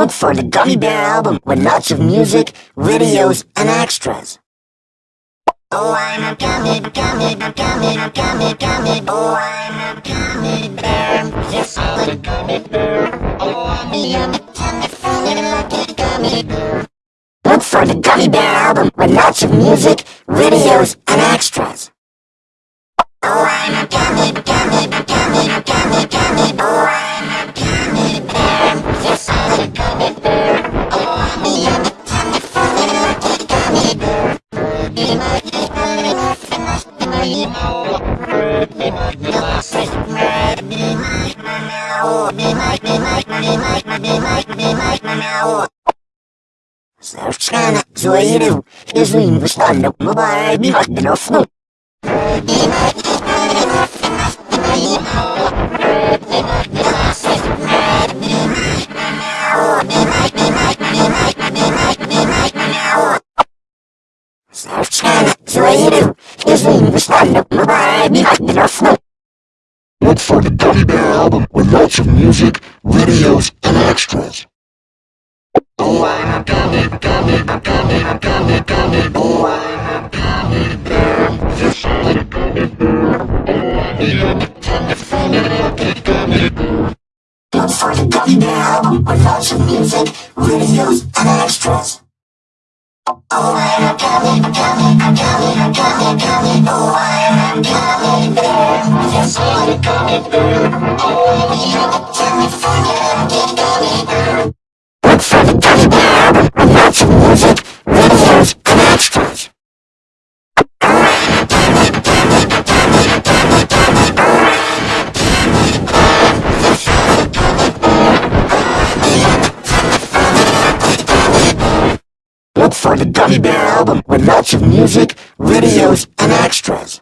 Look for the Gummy Bear album with lots of music, videos, and extras. Oh, I'm a gummy, gummy, gummy, gummy, gummy, oh, I'm a gummy bear. Yes, I'm a gummy bear. Oh, I'm a yummy, tummy, funny, lucky gummy bear. Look for the Gummy Bear album with lots of music, videos, and extras. Oh, I'm a gummy, gummy, gummy, Slavčkána zlojinou je zlým vyšlánnou mobile bývat dnofnou. Slavčkána zlojinou je zlým vyšlánnou mobile bývat dnofnou. Look for the Gummy Bear album with lots of music videos, and extras. Oh, I'm a gummy, gummy, gummy, gummy, gummy, oh, I'm a gummy bear. Yes, I'm a gummy bear. Oh, I'm a yummy, tummy, funny, lucky gummy bear. Look for the Gummy Bear album with lots of music, videos, and extras. Oh, I'm a gummy, gummy, gummy, gummy, gummy, oh, a gummy a gummy bear. Oh, I'm a gummy bear. Look for the Gummy Bear music, videos, and extras. Look for the Gummy Bear album with lots of music, videos, and extras.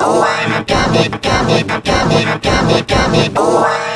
Oh, I'm a gummy, gummy, gummy, gummy, gummy, oh,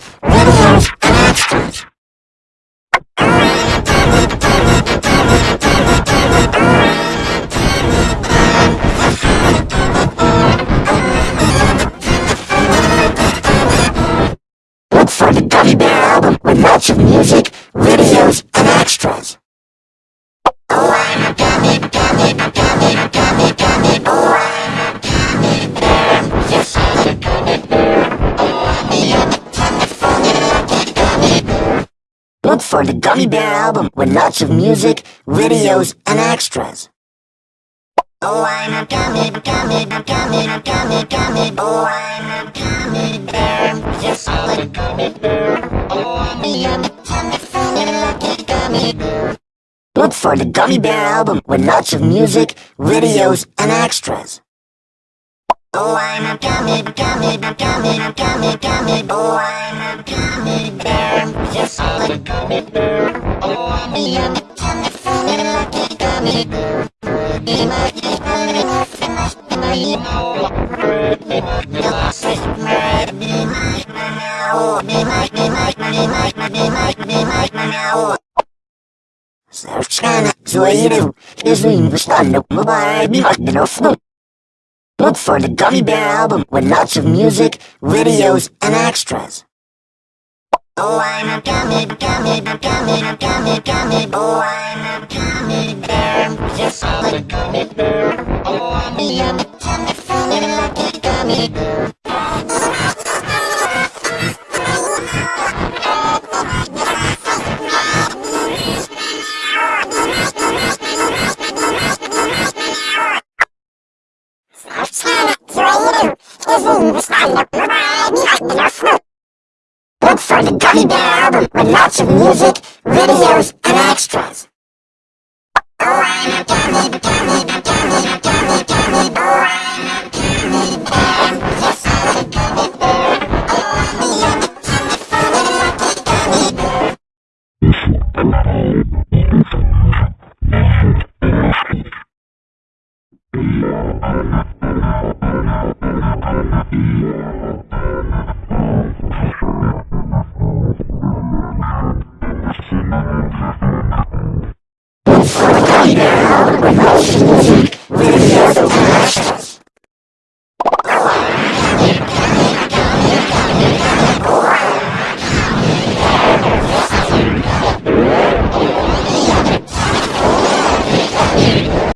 of music, videos, and extras. Look for the Gummy Bear album with lots of music, videos, and extras. Oh, I'm a gummy, gummy, gummy, gummy, gummy, oh, I'm a gummy bear. Yes, I'm a gummy bear. Oh, I'm a yummy, tummy, funny, lucky gummy bear. Look for the Gummy Bear album with lots of music, videos, and extras. Oh, I'm a gummy, gummy, gummy, gummy, gummy, oh, I'm a gummy bear. Yes, I'm a gummy bear. Oh, I'm a yummy, tummy, funny, lucky gummy bear. Be my, be my, love, and love, be my, you know. Be my, be my, say, red, be my, my, meow. Be my, be my, be my, be my, be my, meow. Совершенно злоерил, извини, выстану, бывает, не мог бы носнуть. Look for the Gummy Bear album with lots of music, videos, and extras. Oh, I'm a gummy, gummy, gummy, gummy, gummy, oh, I'm a gummy bear. Yes, I'm a gummy bear. Oh, I'm a yummy, tummy, funny, lucky gummy bear. Look for the Gummy Bear album with lots of music, videos, and extras. I'm a gummy, This